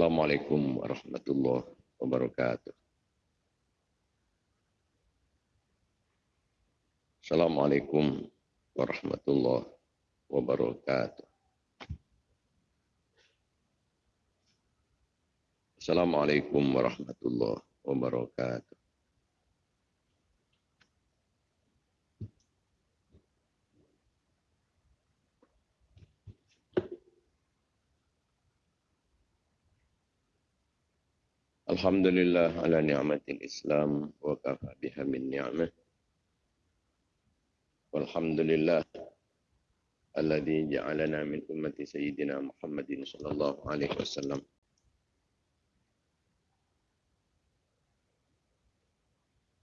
Assalamualaikum warahmatullahi wabarakatuh. Assalamualaikum warahmatullahi wabarakatuh. Assalamualaikum warahmatullahi wabarakatuh. Alhamdulillah ala ni'matil Islam wa kafa biha min ni'mah. Walhamdulillah alladhi ja'alana min ummati sayyidina Muhammadin sallallahu alaihi wasallam.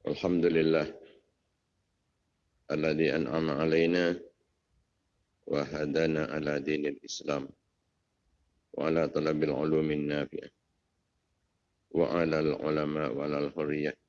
Alhamdulillah alladhi an'ama alaina wa hadana ala dinil Islam wa ala talabil ulumin nafi'ah. وعلى العلماء وعلى الحرية.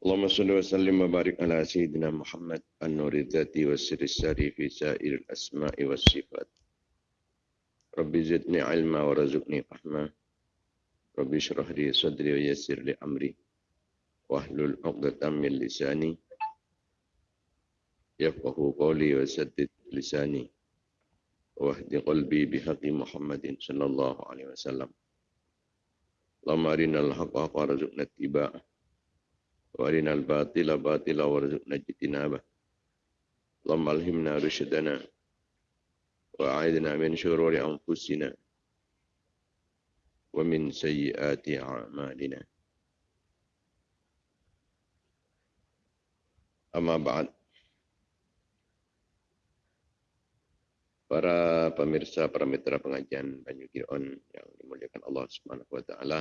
اللهم صل وسلم وبارك على سيدنا محمد النور الذاتي والسر الساري في سائر الأسماء والصفات. ربي زدني علما ورزقني فهما ربي اشرح لي صدري ويسر لي أمري. واحلل عقدة من لساني. يفقه قولي وسدد لساني. واهد قلبي بحق محمد صلى الله عليه وسلم. اللهم أرنا الحق حقا وارزقنا اتباعه. وارنا الباطل باطلا وارزقنا اجتنابه اللهم الهمنا رشدنا واعذنا من شرور انفسنا ومن سيئات اعمالنا اما بعد Para pemirsa, para mitra pengajian Banyu Giron yang dimuliakan Allah Subhanahu wa taala,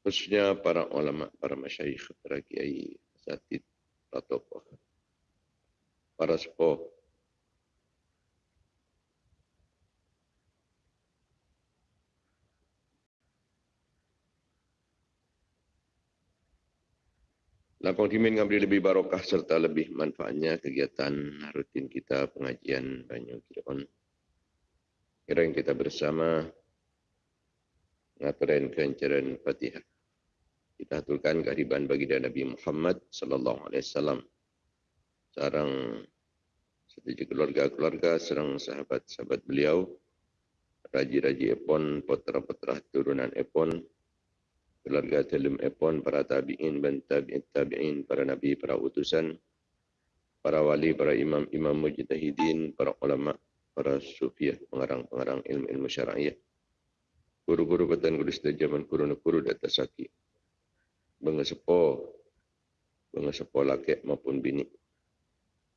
khususnya para ulama, para masyayikh, para kiai, asatid, para tokoh, para sepuh. Lapang dimin ngabri lebih barokah serta lebih manfaatnya kegiatan rutin kita pengajian Banyu Kiron. Kira yang kita bersama ngaturin kencaran Fatihah kita aturkan kehadiran bagi Nabi Muhammad sallallahu alaihi wasallam. Sarang setiap keluarga-keluarga serang sahabat-sahabat beliau. Raji-raji epon putra-putra turunan epon. Keluarga telum epon para tabi'in dan tabi'in tabi'in para nabi para utusan. Para wali para imam imam mujtahidin para ulama para sufiah pengarang-pengarang ilmu-ilmu syar'iyah guru-guru petan guru zaman guru-guru data sakit mengesepo mengesepo laki maupun bini.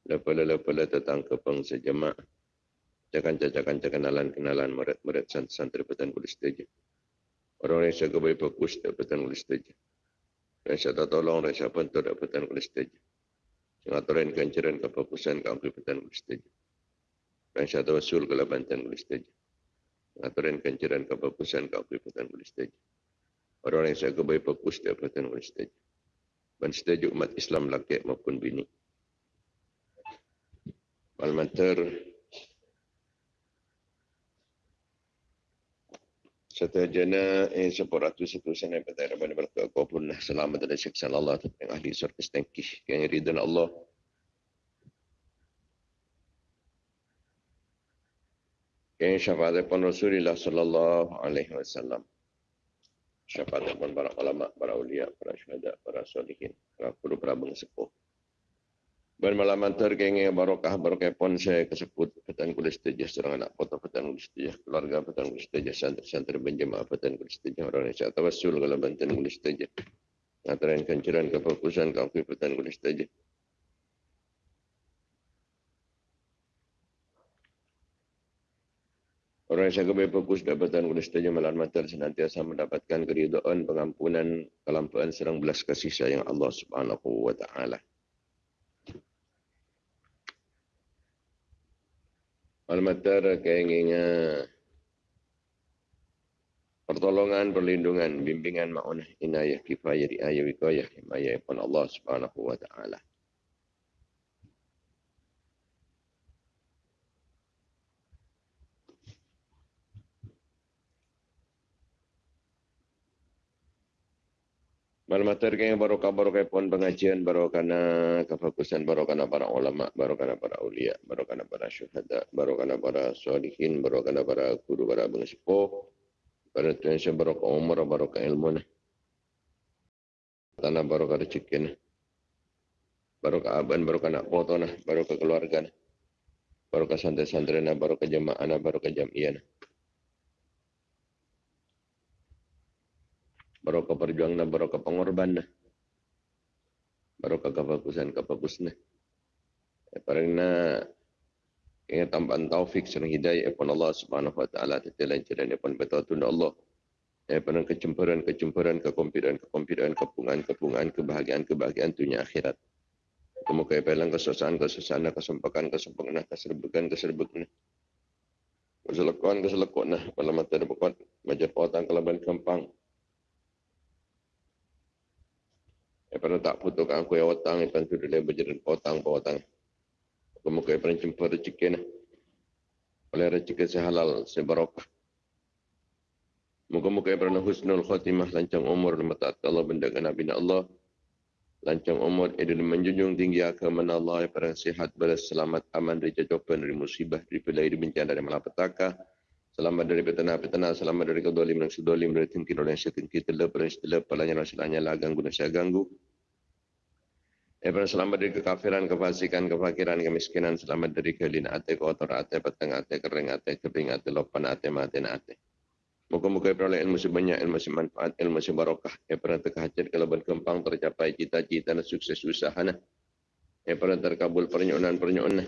Lepala-lepala tentang kepeng sejamak cakan-cakan kenalan kenalan merat-merat santri petan kulis teja orang yang saya kebaik fokus tak petan kulis teja dan saya tak tolong dan saya pun tak petan kulis teja Sengaturan kancaran kefokusan ke petan kulis teja dan saya tawasul ke labantan kulis teja Sengaturan kancaran kefokusan ke ampli petan kulis teja orang yang saya kebaik fokus di Abatan oleh stage. Dan stage umat Islam laki maupun bini. Malmantar Setajana eh sepuratu satu sana pada rabban berkat kau pun selamat dari siksa Allah tentang ahli surga stengkih yang ridha Allah. Yang syafaat pun Rasulullah sallallahu alaihi wasallam. Syafaat pun para ulama, para ulia, para syuhada, para solihin, para guru, para bangsepuh. Ben malam antar barokah barokah pon saya kesebut petan kulis tejah serang anak foto petan kulis tejah keluarga petan kulis tejah santri santri berjemaah petan kulis tejah orang yang saya tawasul kalau bantuan kulis tejah ngatarin kenceran kefokusan kaki petan kulis tejah Orang yang saya fokus dapatan kulis tejah malam senantiasa mendapatkan keridhaan pengampunan kelampuan serang belas kasih sayang Allah Subhanahu wa taala. Almatar keinginan pertolongan, perlindungan, bimbingan, ma'unah, inayah, kifayah, riayah, wikayah, himayah, Allah subhanahu wa ta'ala. Malmater kaya barokah barokah pun pengajian barokana kefokusan barokana para ulama barokana para ulia barokana para syuhada barokana para solihin barokana para guru para bangsepo para tuan saya barokah umur barokah ilmu tanah barokah rezeki barokah aban barokah nak foto nah barokah keluarga barokah santri-santri barokah jemaah barokah jamiah barokah perjuangan barokah pengorban barokah kefokusan kefokusnya karena ingat tambahan taufik serang hidayah pun Allah subhanahu wa ta'ala tetapi jalan pun betul tunda Allah. Ya, pernah kecemburan, kecemburan, kekompiran, kekompiran, kepungan, kepungan, kebahagiaan, kebahagiaan dunia akhirat. Kemuka pelang kesusahan, kesusahan, kesempakan, kesempakan, keserbukan, keserbukan. Keselekuan, keselekuan, pada mata ada bukan, majar potang, kelaban kempang, Ya pernah tak putuk aku yang otang, ya pernah sudah lebih berjalan potang, potang. Kemuka ya pernah jumpa rezeki nah. Oleh rezeki sehalal, sebarokah. Muka-muka ya pernah husnul khatimah, lancang umur, mata Allah, benda Nabi Allah. Lancang umur, idul menjunjung tinggi agama Allah, ya pernah sihat, selamat, aman, dari jajapan, dari musibah, dari pelai, dari bencana, dari malapetaka. Selamat dari petana-petana, selamat dari kedolim dan sedolim, dari tingkir yang setingkir, telep, orang yang setelep, palanya orang selanya lah, ganggu dan saya ganggu. Ya, selamat dari kekafiran, kefasikan, kefakiran, kemiskinan, selamat dari kelina ate, kotor ate, peteng ate, kering ate, kering ate, lopan ate, mati ate. Muka-muka peroleh ilmu sebanyak, ilmu semanfaat, ilmu sebarokah. Pernah terkehajat keleban kempang, tercapai cita-cita dan sukses usaha. Pernah terkabul pernyonan-pernyonan.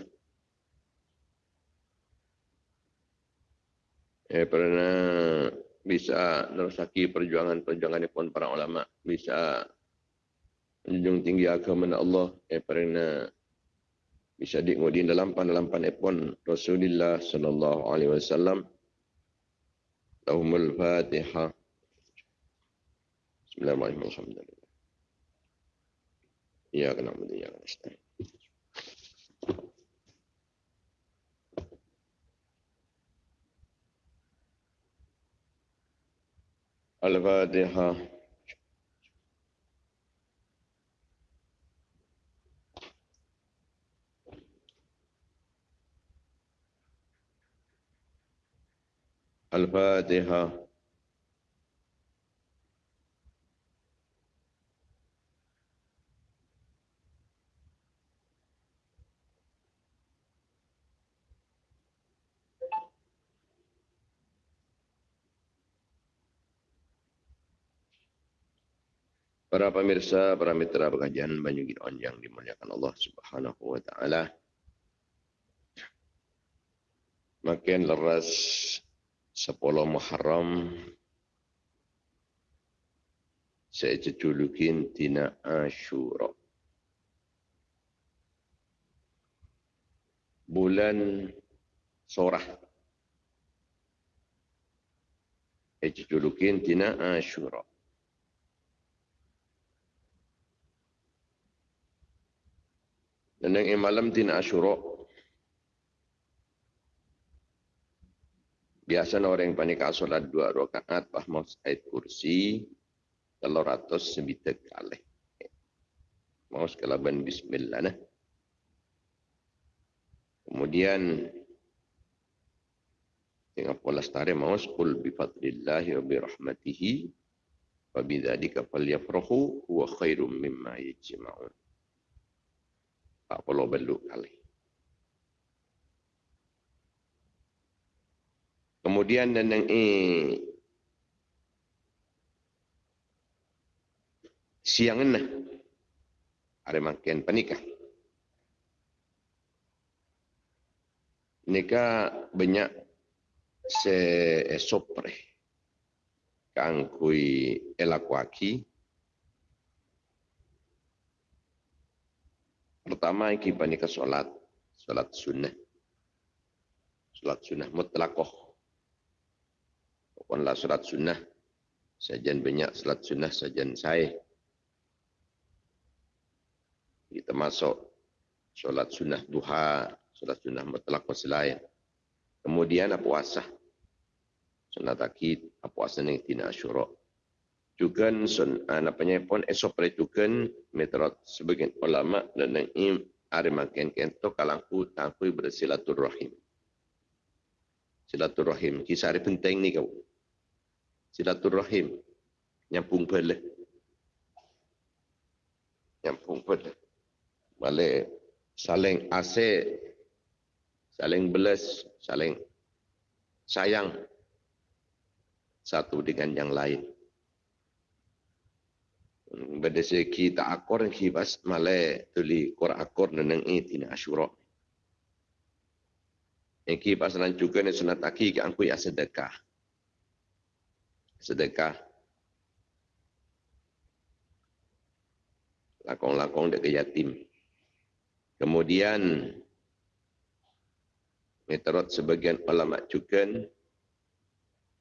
pernah bisa nerusaki perjuangan-perjuangan pun para ulama bisa menjunjung tinggi agama nak Allah eh bisa bisadik ngudin dalam pan dalam pan epon Rasulullah sallallahu alaihi wasallam. Lahumul Fatihah Bismillahirrahmanirrahim. Ya kana mudin ya nasta Al-Fatihah الفاتحة Para pemirsa, para mitra pengajian Banyu Gidon yang dimuliakan Allah Subhanahu wa taala. Makin leras 10 Muharram saya julukin Tina Ashura. Bulan Sorah. Saya julukin Tina Ashura. Dan yang malam tin Ashura. Biasa orang yang panik solat dua rakaat pahmau ayat kursi kalau ratus sebita kali. Mau sekalaban bismillah nah. Kemudian tengah pola stare mau qul bi fadlillahi wa bi rahmatihi wa bi dzalika falyafrahu huwa khairum mimma yajma'un. Tak perlu beluk kali. Kemudian yang eh, siang ini ada makin penikah. Nikah banyak se sopre kang kui elakuaki. Pertama iki panika solat, solat sunnah. Solat sunnah mutlakoh Puanlah solat sunnah. Sajian banyak solat sunnah, sajian saya. Kita masuk solat sunnah duha, solat sunnah mutlak selain. Kemudian puasa? Sunat akid, apa puasa yang tidak asyurok. Juga sun, ah, apa pun esok perhitukan meteorot sebagian ulama dan yang im ada makin kento kalangku tangkui bersilaturrahim. Silaturrahim. Kisah hari penting ni kau. Silaturahim. Nyambung balik nyambung balik balik. Saling ase saling belas. Saling sayang. Satu dengan yang lain. Pada segi tak yang kibas male tuli kor akor neneng ini tina asyura kibas nan juga ni sunat aki ke angkui asedekah sedekah. Lakong-lakong dekat yatim. Kemudian, meterot sebagian ulama cukan,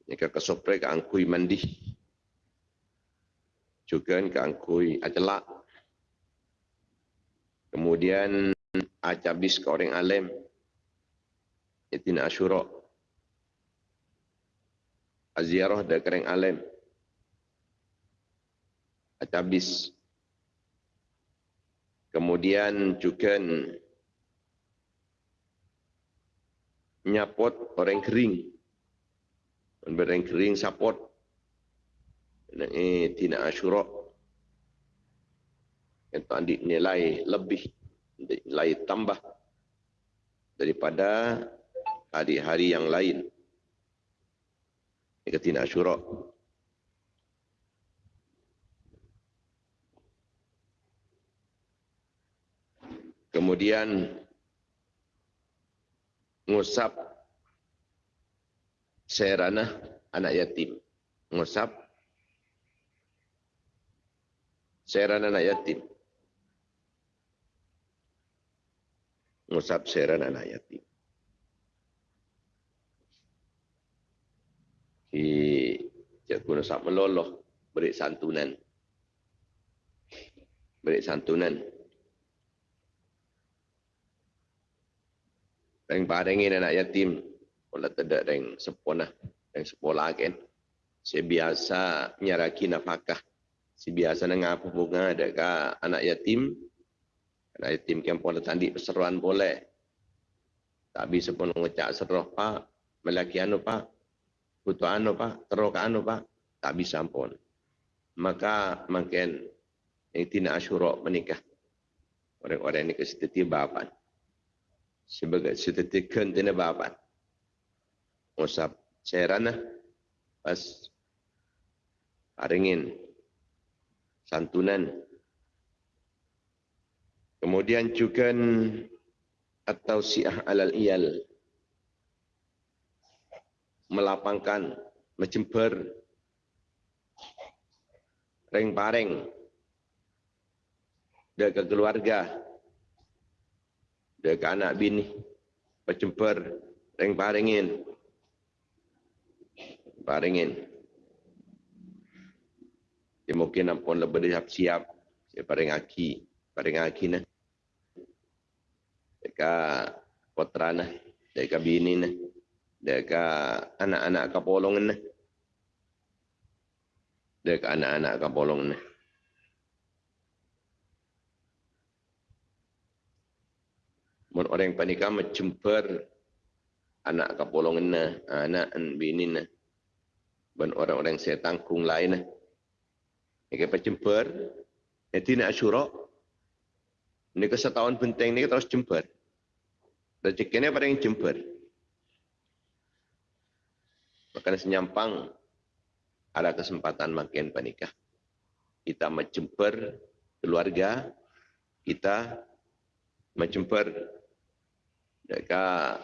jika kesopre ke angkui mandi, cukan ke angkui acelak, kemudian acabis ke orang alim, itina asyurok, aziarah dan kering alim. Atabis. Kemudian juga nyapot orang kering. Orang kering sapot. Ini tina asyura. Itu andi nilai lebih. Nilai tambah. Daripada hari-hari yang lain. Ikatina Ashura. Kemudian ngusap serana anak yatim. Ngusap serana anak yatim. Ngusap serana anak yatim. Di Cikgu Nusak meloloh beri santunan. Beri santunan. Reng parengin anak yatim. Kalau tidak reng sepona. Reng sekolah kan. Saya biasa nyaraki nafkah. Si biasa dengan apa bunga dekat anak yatim. Anak yatim yang boleh tandi perseruan boleh. Bisa pun ngecak seruh pak. Melaki anu pak butuh anu pak, teruk anu pak, tak bisa pun. Maka makin tina asyura menikah. Orang-orang ini kesetiti bapan. Sebagai setiti kentina bapan. Usap serana pas haringin santunan. Kemudian juga atau siah alal iyal melapangkan, mencember, ring-paring, ke keluarga, ke anak bini, mencember, ring-paringin, paringin. Dia mungkin ampun lebih siap-siap, saya paring aki, paring aki nah. Deka putra nah, deka bini nah Dekat anak-anak kapolong ni. Dekat anak-anak kapolong ni. Mun orang panikah mencemper anak kapolong ni, anak bini ni. Dan orang-orang saya tangkung lain ni. Ini pencemper. Ini tidak asyurok. Ini kesetahun penting ni terus jemper. Rezekinya pada yang jemper. Maka senyampang ada kesempatan makin panikah. Kita mencemper keluarga, kita mencemper dekat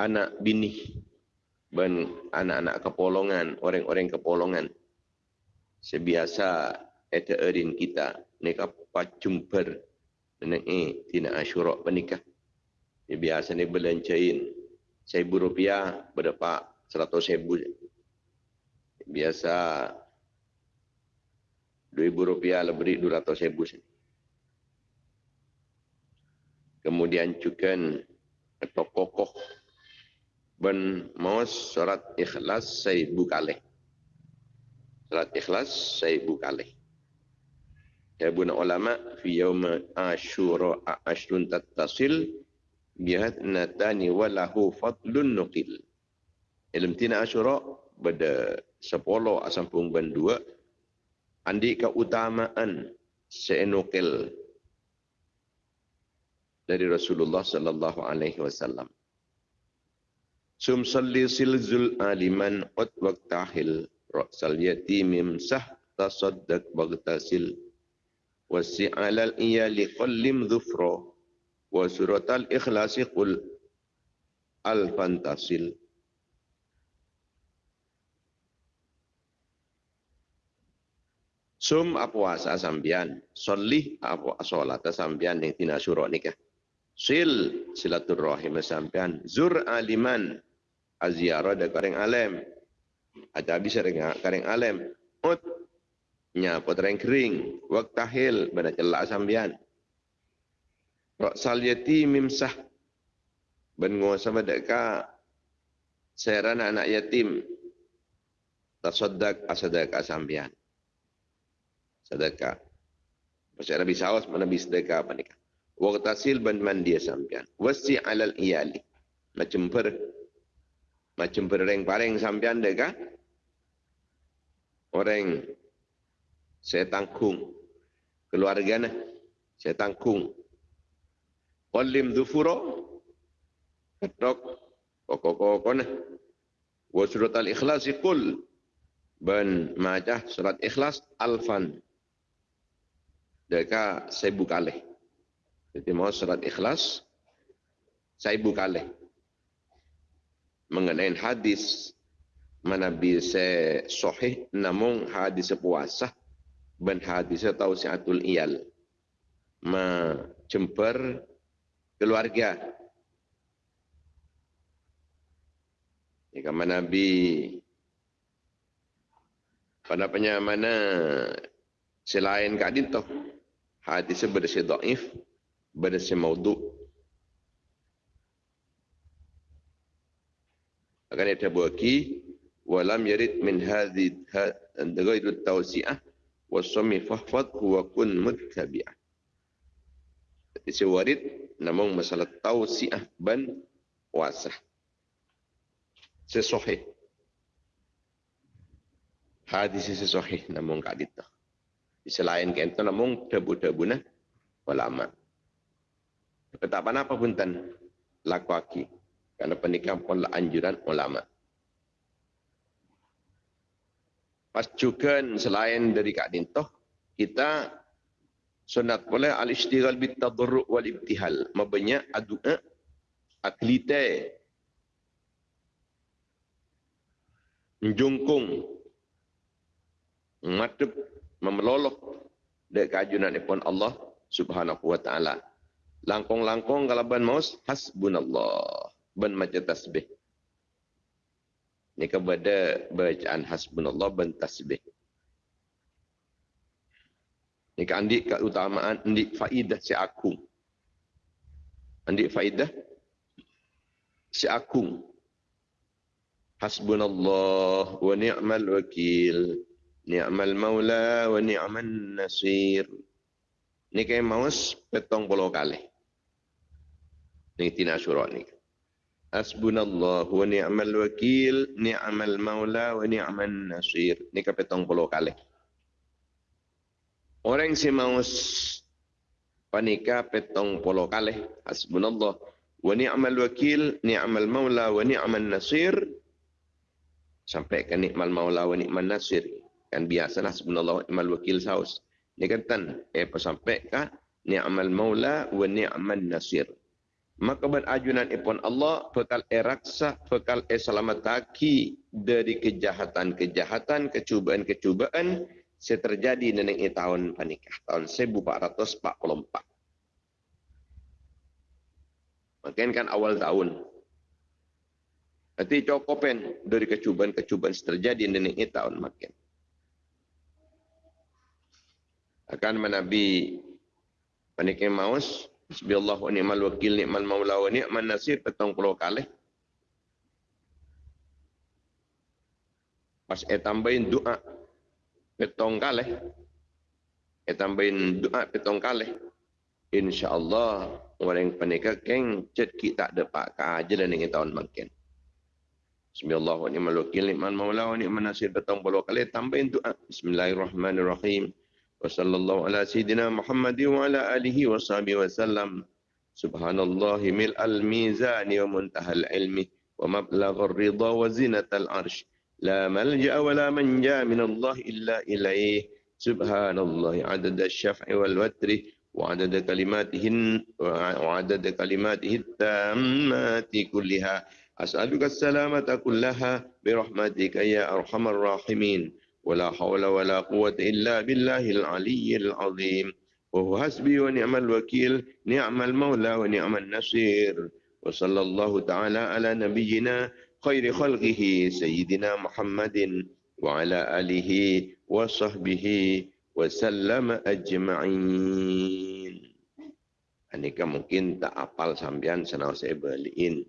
anak bini dan anak-anak kepolongan, orang-orang kepolongan. Sebiasa eta erin kita nek apa jumper nek eh tina asyura panikah. Biasa ni belancain seribu rupiah berapa seratus ribu. Biasa dua ribu rupiah lebih dua ratus ribu. Kemudian juga atau kokoh ben maus surat ikhlas saya bukaleh. Surat ikhlas saya bukaleh. Ya buna ulama fi yawma asyura ashrun tattasil bihat natani walahu fadlun nuqil. Ilm tina asyura pada sepuluh asampung ban dua andi keutamaan seenukil dari Rasulullah sallallahu alaihi wasallam. Sum salli silzul aliman qad waqtahil ra'sal yatimim sah tasaddaq bagtasil wasi'alal iyali qallim dhufra wa suratal ikhlasi qul al fantasil Sum apuasa sambian, solih apu asolat sambian yang tina surah nikah. Sil silaturrahim sambian, zur aliman aziara da kareng alem. Ada bisa dengan kareng alem. Ut nya potreng kering, waktahil bana celak sambian. Raksal yatim sah. Ben sama deka seran anak yatim. Tasaddaq asadaka sambian. Sedekah. Bahasa Arabi sawas mana bis sedekah apa nikah. Waqtasil ban mandi sambian. Wasi alal iyali. Macam per macam pereng-pareng sambian deka. Orang saya tangkung keluarga saya tangkung Qalim dhufura Ketok Koko-koko nah. Wa surat al-ikhlas Qul Ben majah surat ikhlas Alfan. Deka Seibu kalih Jadi mau surat ikhlas Seibu kalih Mengenai hadis mana bisa sahih namun hadis puasa. Ben hadis tausiatul iyal. Ma cemper keluarga. Jika mana Nabi pada mana selain kadin tu hadis berdasi daif berdasi maudu akan ada buaki walam yarid min hadhi ghairu tawsi'ah wasami fahfad wa kun muttabi'ah Isi warid namun masalah tausiah ban puasa. Sesuai. Hadis sesuai namun kak. Di selain kento namun debu-debu na ulama. Kata apa pun tan lakuaki. Karena pernikahan pun anjuran ulama. Pas juga selain dari kak dintoh, kita sunat boleh al istighal bit tadarru wal ibtihal mabanya adua aklite njungkung matep memelolok dek kajunan pun Allah subhanahu wa ta'ala. Langkong-langkong kalaban maus hasbunallah. Ban maca tasbih. Ni kepada bacaan hasbunallah ban tasbih ini kan andik keutamaan, andik faidah si aku. Andik faidah si akung. Hasbunallah wa ni'mal wakil. Ni'mal maula wa ni'man nasir. Ni kaya maus petong puluh kali. Ni tina syurah ni. Hasbunallah wa ni'mal wakil. Ni'mal maula wa ni'man nasir. Ni kaya petong puluh kali. Orang si maus panika petong puluh kali. Hasbunallah wa ni'mal wakil. Ni'mal maula wa ni'man nasir. Sampai ke ni'mal maula wa ni'man nasir kan biasalah subhanallah imal wakil saus ni kata eh apa sampai ka ni'mal maula wa ni'man nasir maka berajunan ipon Allah bekal eraksa bekal e dari kejahatan-kejahatan kecubaan-kecubaan se terjadi neneng i tahun panikah tahun 1444 Makin kan awal tahun. Nanti cokopen dari kecubaan-kecubaan terjadi neneng i tahun makin. Akan menabi panikin maus bismillah wa ni'mal wakil ni'mal maula wa ni'man nasir petong puluh kali pas e tambahin doa petong kali. E tambahin doa petong kali. InsyaAllah. Orang panika keng. Cet kita dapat ke aja lah dan ingin tahun makin. Bismillahirrahmanirrahim. Nikman maulah. Nikman nasib petong puluh kali. Tambahin doa. Bismillahirrahmanirrahim. Wa sallallahu ala sayyidina Muhammadin wa ala alihi wa sahbihi wa sallam. Subhanallahi mil al-mizani wa muntahal ilmi. Wa mablaghar rida wa zinatal arsh وزنة العرش لا ملجأ ولا منجا من الله إلا إليه سبحان الله عدد الشفع والوتر وعدد كلماته وعدد كلماته التامات كلها أسألك السلامة كلها برحمتك يا أرحم الراحمين ولا حول ولا قوة إلا بالله العلي العظيم وهو حسبي ونعم الوكيل نعم المولى ونعم النصير وصلى الله تعالى على نبينا خير خلقه سيدنا محمد وعلى آله وصحبه وسلم أجمعين Ini kan mungkin tak apal sambian senang saya beliin.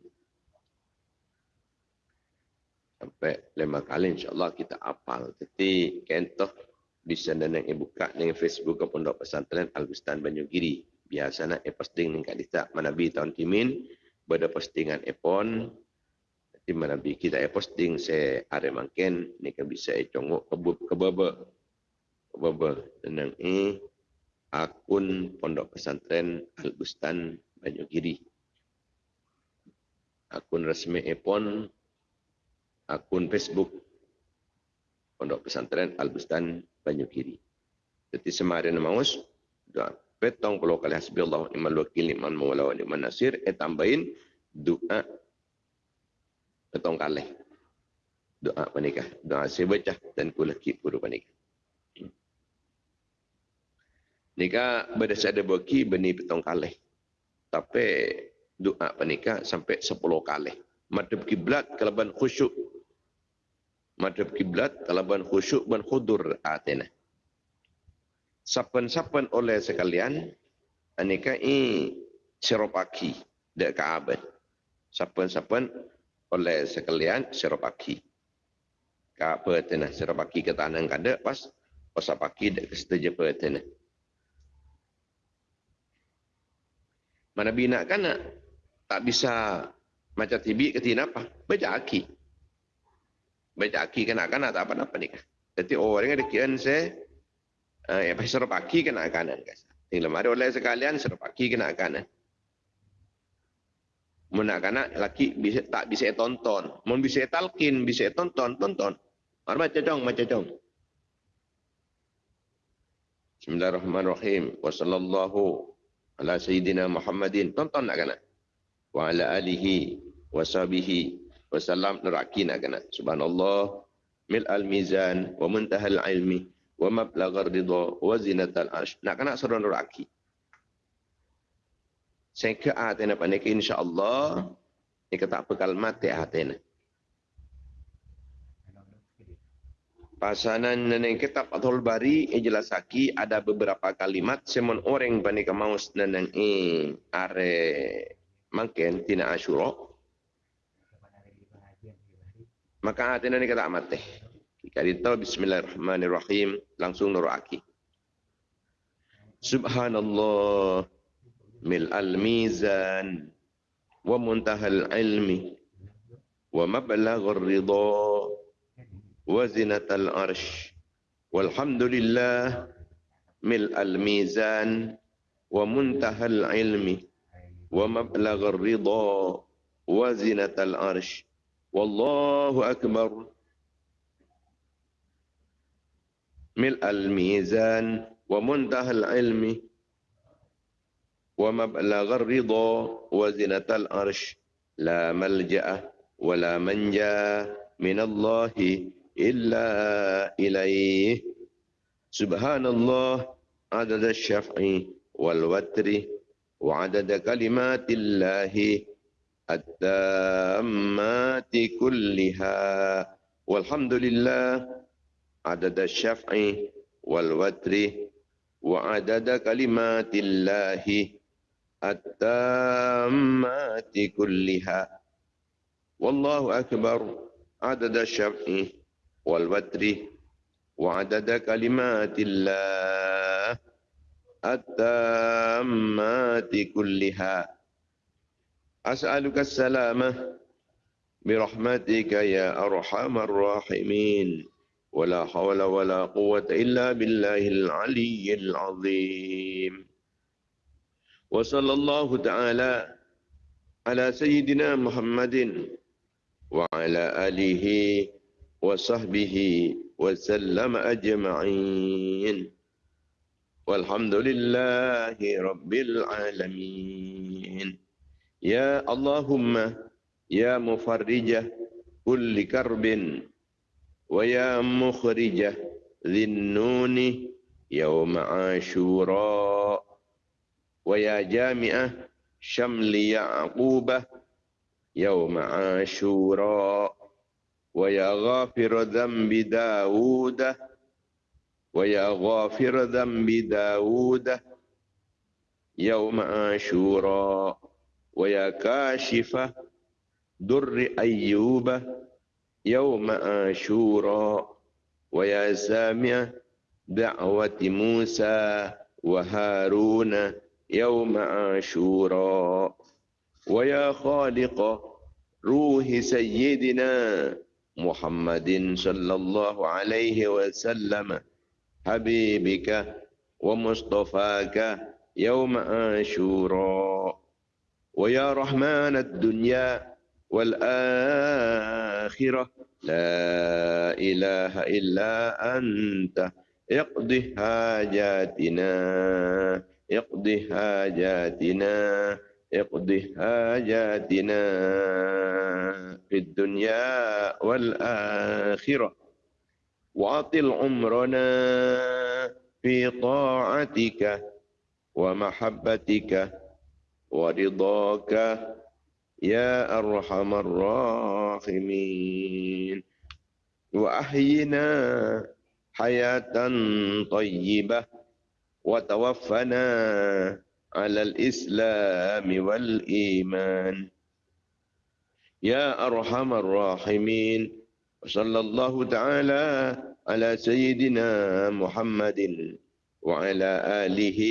sampai lima kali insyaAllah kita apal. Jadi kentoh bisa dan yang buka dengan Facebook ke Pondok Pesantren Al-Bustan Banyugiri. Biasanya e posting ning kadita manabi tahun kimin pada postingan epon di manabi kita e posting se are mangken nika bisa e congok kebub kebaba kebaba tenang e akun Pondok Pesantren Al-Bustan Banyugiri. Akun resmi epon akun Facebook Pondok Pesantren Al-Bustan Banyukiri. Jadi semarin maus doa petong puluh kali hasbiyallah iman wakil iman mawala wa iman nasir eh tambahin doa petong kali doa panikah doa saya dan kulaki puru panikah. Nika berdasar ada baki benih petong kali. Tapi doa panikah sampai sepuluh kali. Madhab kiblat kalaban khusyuk madhab kiblat kalaban khusyuk ban khudur atina. Sapan-sapan oleh sekalian anika i seropaki dek Ka'bah. Sapan-sapan oleh sekalian seropaki. Ka'bah tina seropaki ke tanah kada pas pasapaki dek kesetuju tina. Mana bina kan tak bisa macam tibi ketina apa? Baca aki baca aki kanak-kanak tak apa-apa ni. Jadi orang yang dekian saya, eh, apa serup aki kanak-kanak. Tinggal mari oleh sekalian serup aki kanak-kanak. Menak-kanak laki bisa tak bisa tonton. Mau bisa talkin, bisa tonton, tonton. Mari baca jong, baca jong. Bismillahirrahmanirrahim. Wassallallahu ala sayyidina Muhammadin. Tonton nak kena. Wa ala alihi wa sahbihi wasallam neraki nak kena subhanallah mil al mizan wa muntaha al ilmi wa mablagh ridha wa zinat al arsh nak kena suruh neraki sehingga atena panik insyaallah ni kata bekal mati atena Pasanan neneng kitab Athul Bari jelasaki ada beberapa kalimat semon orang panika maus neneng i are mungkin tina asyura Maka hati ni kata amat teh. Kita Bismillahirrahmanirrahim langsung nurut aki. Subhanallah ملء الميزان ومنتهى العلم ومبلغ الرضا وزنة العرش. والحمد لله ملء الميزان ومنتهى العلم ومبلغ الرضا وزنة العرش. والله أكبر. ملء الميزان ومنتهى العلم ومبلغ الرضا وزنة الأرش. لا ملجأ ولا منجأ من الله إلا إليه. سبحان الله عدد الشفع والوتر وعدد كلمات الله التامات كلها. والحمد لله عدد الشفع والوتر وعدد كلمات الله التامات كلها. والله أكبر. عدد الشفع والوتر وعدد كلمات الله. التامات كلها. أسألك السلامة برحمتك يا أرحم الراحمين. ولا حول ولا قوة إلا بالله العلي العظيم. وصلى الله تعالى على سيدنا محمد وعلى آله وصحبه وسلم أجمعين. والحمد لله رب العالمين. يا اللهم يا مفرج كل كرب ويا مخرج ذي النون يوم عاشوراء. ويا جامع شمل يعقوب يوم عاشوراء ويا غافر ذنب داود. ويا غافر ذنب داود يوم عاشوراء ويا كاشف در أيوب يوم آشورا ويا سامع دعوة موسى وهارون يوم آشورا ويا خالق روح سيدنا محمد صلى الله عليه وسلم حبيبك ومصطفاك يوم آشورا ويا رحمن الدنيا والآخرة لا إله إلا أنت اقضي حاجاتنا. اقضي حاجاتنا اقضي حاجاتنا في الدنيا والآخرة. وأطل عمرنا في طاعتك ومحبتك ورضاك يا أرحم الراحمين. وأحينا حياة طيبة وتوفنا على الإسلام والإيمان. يا أرحم الراحمين. وصلى الله تعالى على سيدنا محمد وعلى آله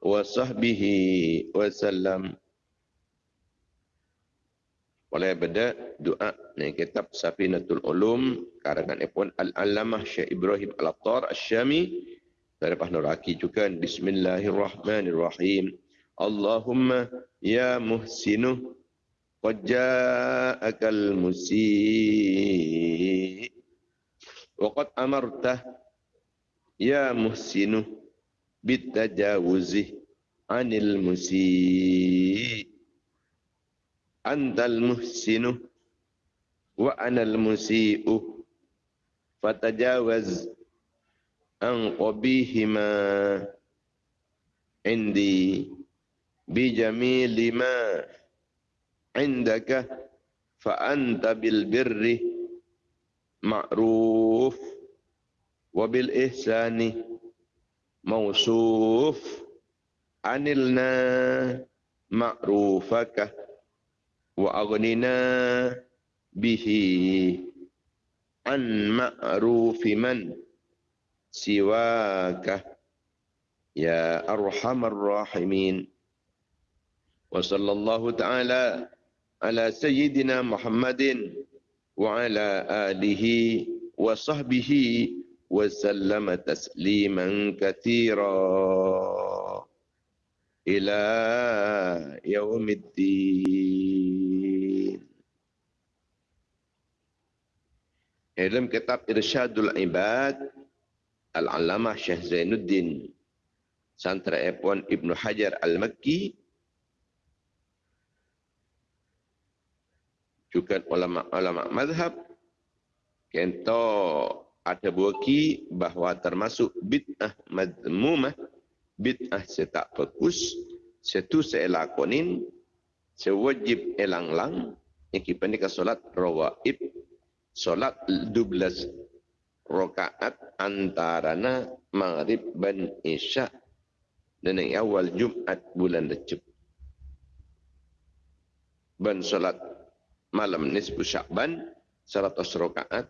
وصحبه وسلم. Oleh benda doa yang kitab Safinatul Ulum karangan Ibn Al-Alamah Syekh Ibrahim Al-Attar Al-Syami dari Pahnuraki juga Bismillahirrahmanirrahim. Allahumma ya muhsinu qad ja'akal musi wa qad amarta ya muhsinu bitajawuzi anil musi antal muhsinu wa anal musi'u fatajawaz أن قبيهما عندي بجميل ما عندك فأنت بالبر معروف وبالإحسان موصوف. أنلنا معروفك وأغننا به عن معروف من. سواك يا أرحم الراحمين. وصلى الله تعالى على سيدنا محمد وعلى آله وصحبه وسلم تسليما كثيرا. إلى يوم الدين. Dalam kitab Irsyadul Ibad Al-Alamah Syekh Zainuddin Santra Epon Ibnu Hajar Al-Makki juga ulama-ulama mazhab kento ada buki bahawa termasuk bid'ah madmumah bid'ah setak fokus setu seelakonin sewajib elanglang iki pendika solat rawaib solat 12 rakaat antarana maghrib dan isya. Dan yang awal Jumat bulan Recep. Ben solat malam nisbu Syakban 100 rakaat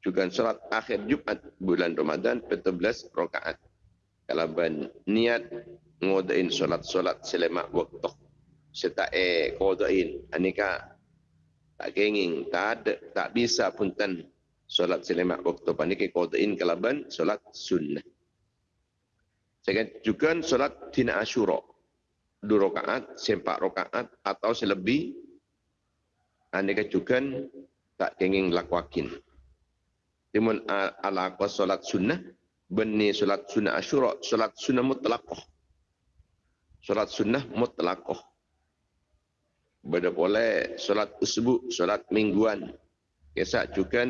juga solat akhir Jumat bulan Ramadan 14 rakaat. Kalau ben niat ngodain solat-solat selama waktu. Seta e kodain anika tak kenging tak ada tak bisa pun tan solat selama waktu paniki kodain kalaban solat sunnah. Saya juga solat tina asyura dua rakaat, sempat rakaat atau selebih anda kacukan tak kenging lakwakin. Timun ala aku solat sunnah, benih solat sunnah asyura, solat sunnah mutlakoh. Solat sunnah mutlakoh. Bada boleh solat usbu, solat mingguan. Kesak juga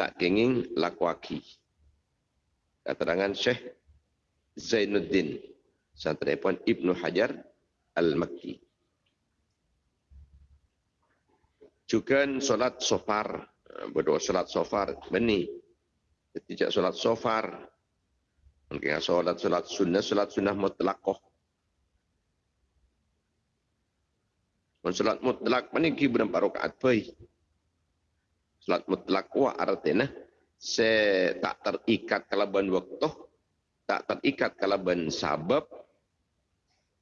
tak kenging lakwaki. Keterangan Syekh Zainuddin. Santrepon Ibnu Hajar Al-Makki juga solat sofar berdoa solat sofar beni tidak solat sofar mungkin solat solat sunnah solat sunnah mutlakoh solat mutlak mana ki berapa rakaat pai. Solat mutlak wa artinya se tak terikat kalaban waktu, tak terikat kalaban sabab,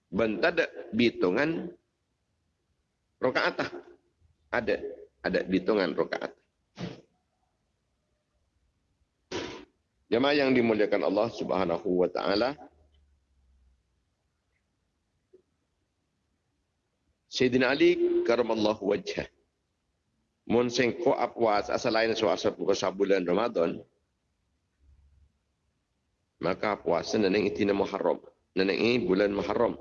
ben tak ada hitungan rakaat ada ada hitungan rakaat. Jemaah yang dimuliakan Allah Subhanahu wa taala. Sayyidina Ali karamallahu wajhah. Mun sing ko apwas asal lain suasa puasa bulan Ramadan. Maka puasa neneng itina Muharram. Neneng ini bulan Muharram.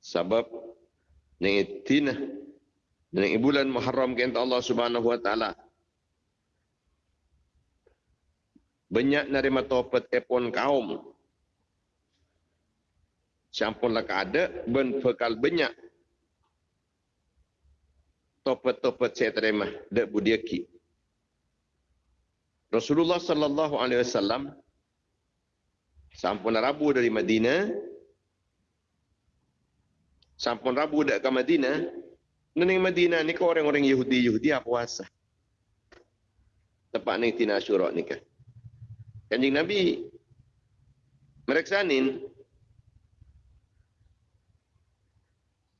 Sebab neneng itina dengan bulan Muharram kata Allah Subhanahu wa taala. Banyak nerima taubat epon kaum. Sampun lah ada ben bekal banyak. Taubat-taubat saya terima dak budiaki. Rasulullah sallallahu alaihi wasallam sampun rabu dari Madinah sampun rabu dak ke Madinah Nenek Madinah ni kau orang-orang Yahudi Yahudi apa puasa. Tepat ni tina Asyura ni kan. Kanjeng Nabi mereksanin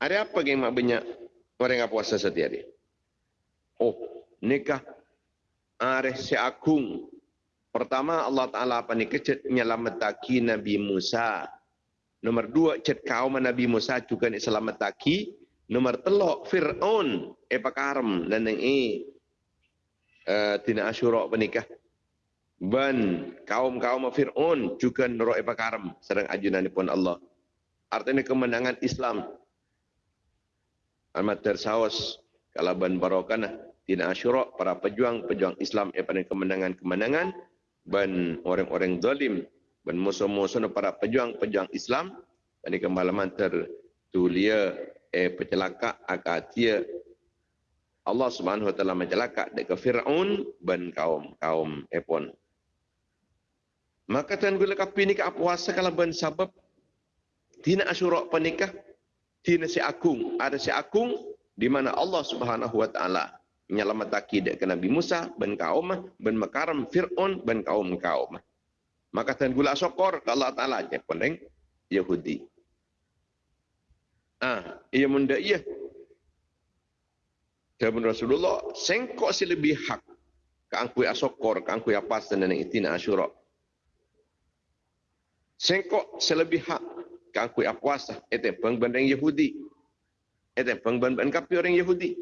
ada apa yang mak banyak orang yang puasa setiap hari. Oh, nikah are si agung. Pertama Allah Taala apa ni kecet nyelamataki Nabi Musa. Nomor dua cet kaum Nabi Musa juga ni selamataki Nomor telok Fir'aun apa karam dan yang ini uh, tina asyura penikah. Ban kaum-kaum Fir'aun juga nero apa karam sedang ajunan pun Allah. Artinya kemenangan Islam. Amat tersawas kalau ban barokan tina asyura para pejuang-pejuang Islam apa kemenangan-kemenangan ban orang-orang zalim ban musuh-musuh para pejuang-pejuang Islam ini kemalaman tertulia eh pencelaka akatia Allah Subhanahu wa taala mencelaka dekat Firaun dan kaum kaum Epon. Maka tuan gula kapi ni ke puasa kalau ben sebab tina asyura penikah tina si akung ada si akung di mana Allah Subhanahu wa taala menyelamataki dek ke Nabi Musa ben kaum ben makaram Fir'aun ben kaum kaum. Maka tan gula sokor ke Allah Taala je peneng Yahudi. Ah, ia munda ia. Jawab Rasulullah, sengkok si lebih hak ke angkui asokor, ke angkui apa dan itina asyura. Sengkok selebih hak ke angkui apuasa, itu pengbandang Yahudi. Itu pengbandang kapi orang Yahudi.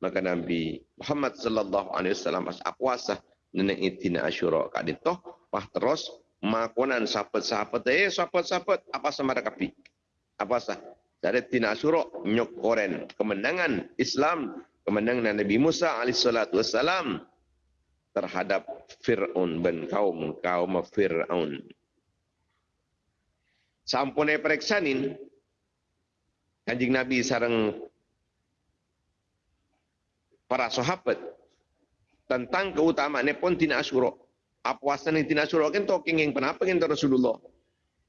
Maka Nabi Muhammad sallallahu alaihi wasallam as puasa nenek itina asyura kak ditoh pah terus makonan sahabat-sahabat eh sahabat-sahabat apa sama kapi? Apa sah dari tina asyura nyok koren kemenangan Islam kemenangan Nabi Musa alaihi salatu wasalam terhadap Fir'aun dan kaum kaum Fir'aun. Sampun periksanin kanjing Nabi sarang para sahabat tentang keutamaan pun tina asyura. Apa yang tina asyura kan talking yang kenapa kan Rasulullah?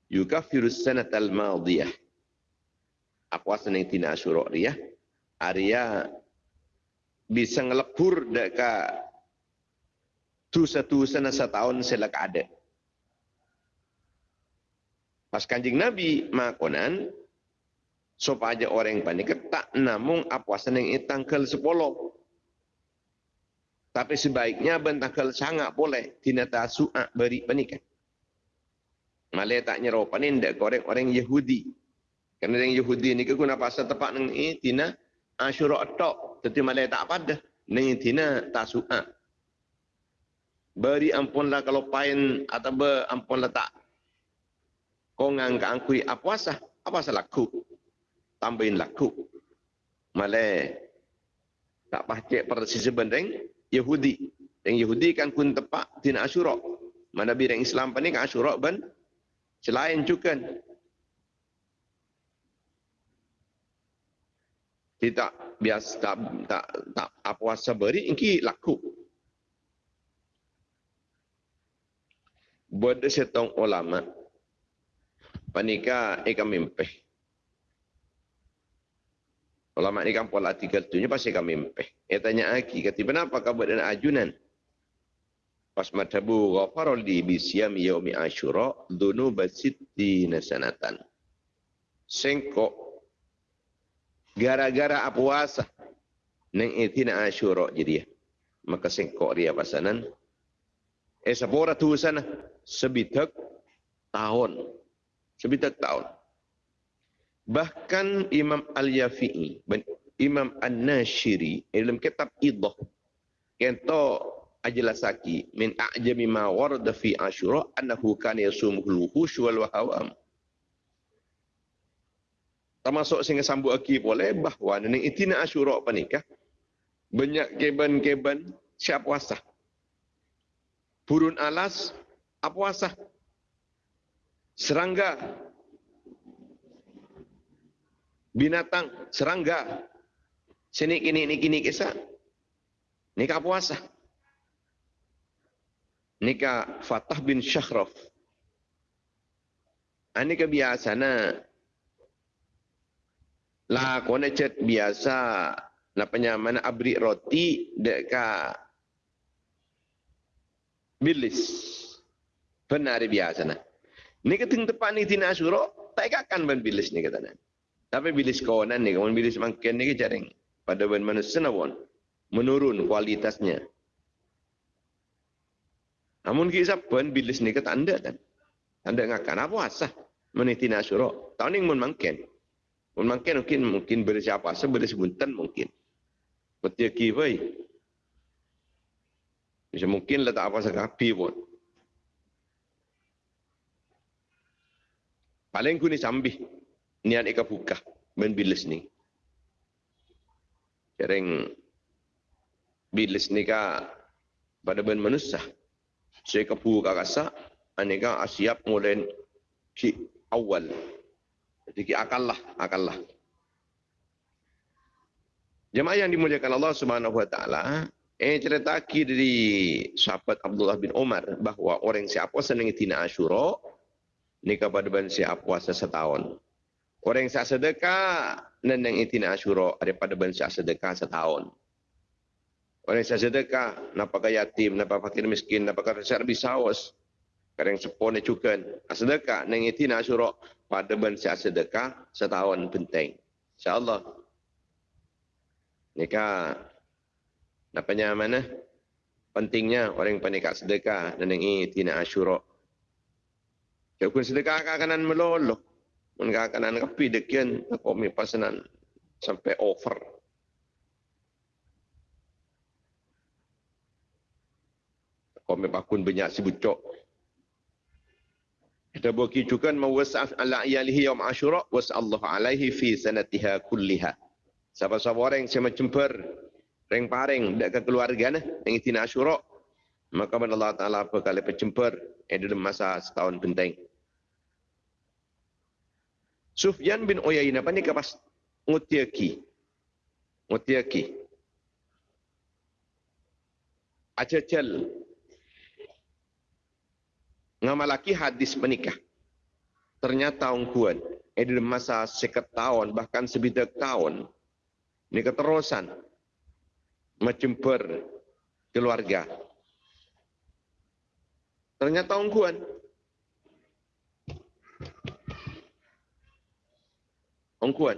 Yukafirus sanat al-madiyah. Apa yang tina asyura dia? Arya bisa ngelebur deka tu satu sana setahun selak ada. Pas kanjing Nabi makonan, supaya orang panik tak namung apa yang tanggal sepuluh. Tapi sebaiknya bentakal sangat boleh tinata su'a beri penikan. Malay tak nyerau panin dak korek orang Yahudi. Kerana orang Yahudi ni keguna pasal tepat nang ini tina asyura tok. Tetapi malay tak pada. Nang tina tasu'a. Beri ampunlah kalau pain atau ber ampunlah tak. Kau ngangka angkui apa sah? Apa salah laku? Tambahin laku. Malay tak pacik pada sisi bendeng. Yahudi. Yang Yahudi kan kun tepak tina Asyura. Mana bidang Islam pa ni kan Asyura ban selain juga. Tidak biasa tak tak tak apa wasa beri ingki laku. Buat setong ulama panika eka mimpeh. Ulama ni kan pola tiga tu pasti kami mempeh. Dia tanya lagi, kata kenapa kau buat ajunan? Pas madhabu ghafarul di bisyam yaumi asyura dunu basitti nasanatan. Sengko gara-gara apa puasa neng itina asyura jadi ya. Maka sengko dia pasanan. Eh sepora tu sana sebitak tahun. Sebitak tahun. Bahkan Imam Al-Yafi'i Imam An-Nashiri dalam kitab Idah kata ajlasaki min a'jami ma warada fi Ashura annahu kana yasumuhu al-wuhush wal wahawam. Termasuk sehingga sambut lagi boleh bahawa nenek itina Ashura apa nikah banyak keban-keban siap puasa. Burun alas apa puasa? Serangga binatang, serangga. Sini kini ini kini kisah. Nikah puasa. Nikah Fatah bin Syakhraf. Ini ah, kebiasaan lah kone cet biasa lapanya mana abri roti deka bilis benar biasa nah ni keting tepat ni tina asuro tak akan ben bilis ni kata nah tapi bila sekawanan ni, kawan bila semakin ni jaring pada ban manusia nawon menurun kualitasnya. Namun kisah pun bila ni kata anda kan, anda ngakan apa asah meniti nasyuro. Tahun ni pun makin, pun makin mungkin mungkin bersiapa asa bersebuntan mungkin. Betul kifai. Bisa mungkin letak apa sekapi pun. Paling ku ni sambih niat ika buka ben bilis ni. Kering bilis ni ka pada ben manusia. Saya ka buka kasa aneka asiap mulai ki awal. Jadi ki akal lah, akal lah. Jemaah yang dimuliakan Allah Subhanahu wa taala, eh cerita dari sahabat Abdullah bin Umar bahawa orang siapa senang tina Asyura nikah pada ben siapa puasa setahun. Orang yang sedekah, neneng itina asyura daripada bangsa sedekah setahun. Orang yang sedekah, napa ke yatim, napa fakir miskin, napa ke rakyat bisawas. Kadang sepon cukan. Sedekah, neng itu nak suruh pada ben sedekah setahun penting. InsyaAllah. Nikah, napanya mana? Pentingnya orang yang panik sedekah yang ini tina asyurok. Cakun sedekah kanan meloloh. Mereka kanan kapi dekian. Aku mi pasanan sampai over. Aku mi pakun banyak si bucok. Kita bagi juga mawasaf ala iyalihi yawm asyura wasallahu alaihi fi sanatiha kulliha. Siapa-siapa orang yang sama cemper Reng paring dak ke keluarga nah yang itina asyura maka Allah taala apa kali pecemper eh dalam masa setahun penting Sufyan bin Uyainah apa ni kapas ngutiaki ngutiaki acecel ngamalaki hadis menikah. Ternyata ungkuan eh dalam masa sekat tahun bahkan sebidak tahun ini keterusan. Mencemper keluarga. Ternyata ungguan. Ungguan.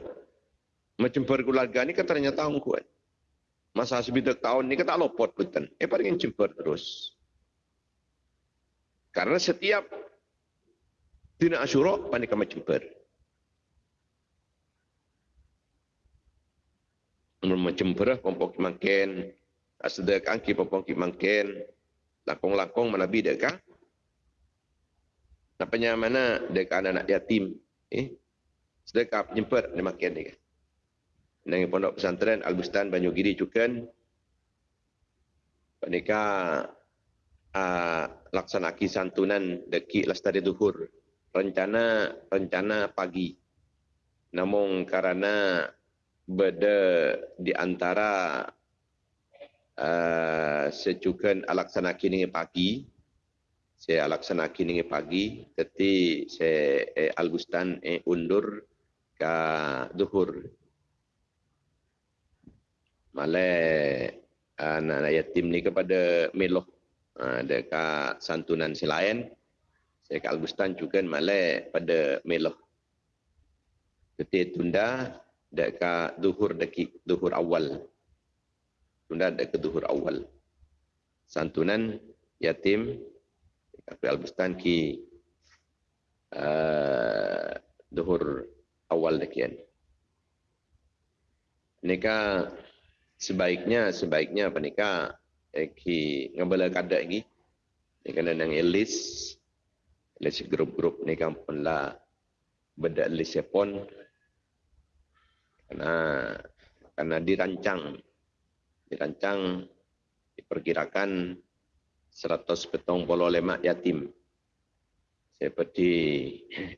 Mencemper keluarga ni kan ternyata ungguan. Masa sebidak tahun ni kan tak lopot betul. Eh paling cemper terus. Karena setiap dina asyura panik mencemper. macam berah pompok makin asda kangki pompok makin lakong-lakong manabi deka napanya mana deka anak yatim eh sedekah penyempat ni makin ni nang pondok pesantren Al-Bustan Banyugiri cukan panika uh, laksanaki santunan deki lestari duhur. Rencana rencana pagi. Namun karena berada di antara uh, secukan alaksana kini pagi saya alaksana kini pagi tetapi saya eh, albustan eh, undur ke duhur malah anak yatim ni kepada meloh uh, dekat santunan selain saya ke albustan juga malah pada meloh ketika tunda dekat duhur deki duhur awal. Tunda dekat duhur awal. Santunan yatim Kapi Al-Bustan ki uh, duhur awal dekian. Nika sebaiknya sebaiknya apa nika eh, ki ngabala kada lagi. Nika nang elis elis grup-grup nika pun lah. Beda elis pun karena karena dirancang. Dirancang diperkirakan 100 petong polo lemak yatim seperti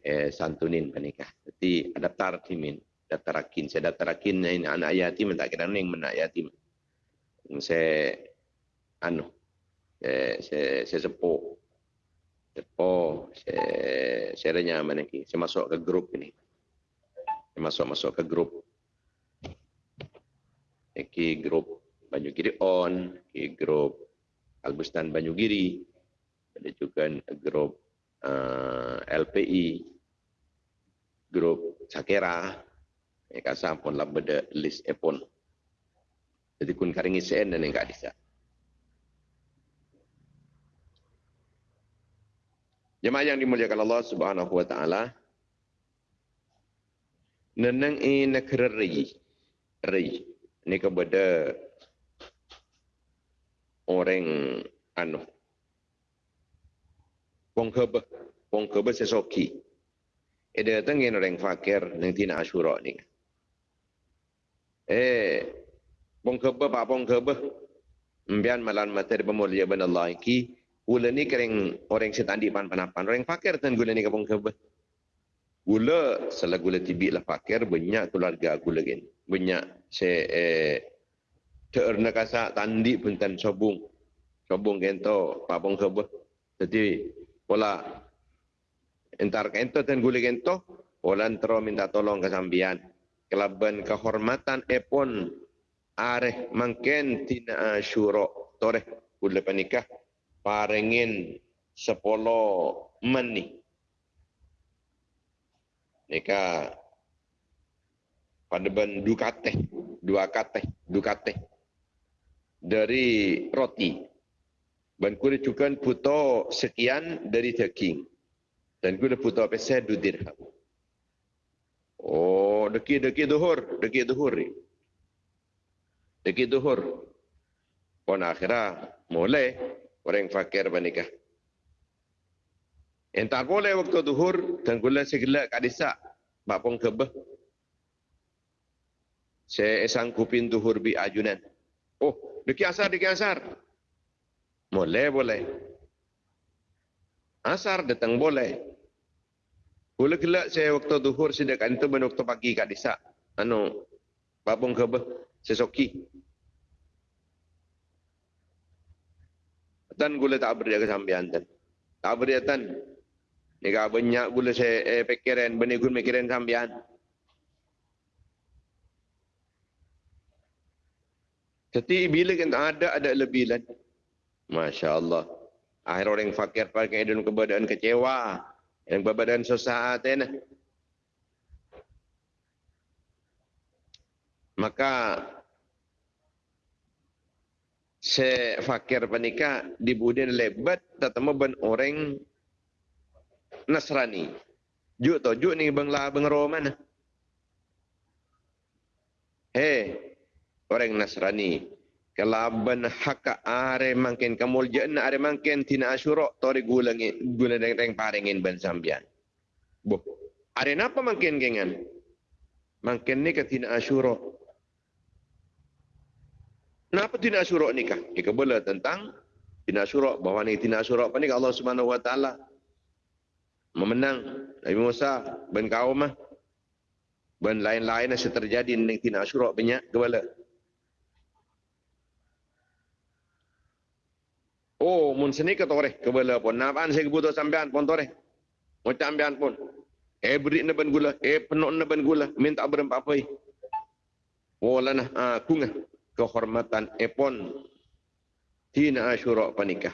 eh, santunin penikah. Jadi ada tartimin, ada tarakin. Saya ada tarakin ini anak yatim, tak kira yang menak yatim. Saya anu, saya, saya, saya sepo, sepo, saya, saya mana Saya masuk ke grup ini. Saya masuk masuk ke grup ki grup Banyugiri On, ki grup Albustan Banyugiri, ada juga grup eh, LPI, grup Sakera, ya kasar pun lah beda list epon. Jadi kun karingi sen dan enggak bisa. Jemaah yang dimuliakan Allah Subhanahu wa taala. Neneng ini negeri ri ni kepada orang anu wong kebe wong kebe sesoki. Ada tengin orang fakir yang tina asyura ni. Eh wong kebe pak wong kebe. Mbian malan materi pemulia ben Allah iki. Gula ni kering orang setandi pan panapan orang fakir tan gula ni kapong kebe? Gula salah gula tibi lah fakir banyak keluarga gula gini. Banyak se eh terna kasa tandi pun tan sobung. Sobung gento papong kebo jadi pola entar gento tan gule gento pola entro minta tolong ke sambian. Kelaban kehormatan epon areh mangken tina syuro. Toreh kula panikah parengin sepolo meni. Nika pada ben dukate dua kate dukate dari roti ban kuda cukan puto sekian dari daging dan kuda puto pesa du dirham oh deki deki duhur deki duhur deki duhur pon akhirah mulai orang fakir menikah Entar boleh waktu duhur dan gula segala kadisa bapong kebeh. Saya sangkupin duhur bi ajunan. Oh, deki asar, deki asar. Boleh, boleh. Asar datang boleh. Gula gelak saya waktu duhur sedekan itu ben waktu pagi kadisa. Anu, bapong kebeh sesoki. Dan gula tak beri kesampian dan. Tak beri dan Nika banyak gula saya eh, pikiran, benih gula pikiran sambian. Jadi bila kita ada, ada lebih lagi. Masya Allah. Akhir orang fakir pakai dalam keberadaan kecewa. Yang keberadaan susah hati. Maka se fakir panika dibudin lebat tetap ben orang Nasrani. Juk tu, juk ni bang lah bang Roman. Hei, orang Nasrani. Kalau ben hak are mungkin kamu jana are mungkin tina asyura tori gulangi gula deng deng paringin ben sambian. Bu, are napa mungkin gengan? Mungkin ni ke tina asyura. Napa tina asyura ni kah? Ika boleh tentang tina asyura bahawa ni tina asyura apa ni Allah Subhanahu Wa Taala memenang Nabi Musa ben kaum mah ben lain-lain yang terjadi ning tina asyura banyak kepala Oh, mun seni ke toreh? Kepala pun. Napaan saya kebutuh sampean pun toreh. Mau sampean pun. Eh beri ne ben gula, eh penuh ne ben gula, minta berempat apa Oh lana aku ngah kehormatan epon. Tina asyura panikah.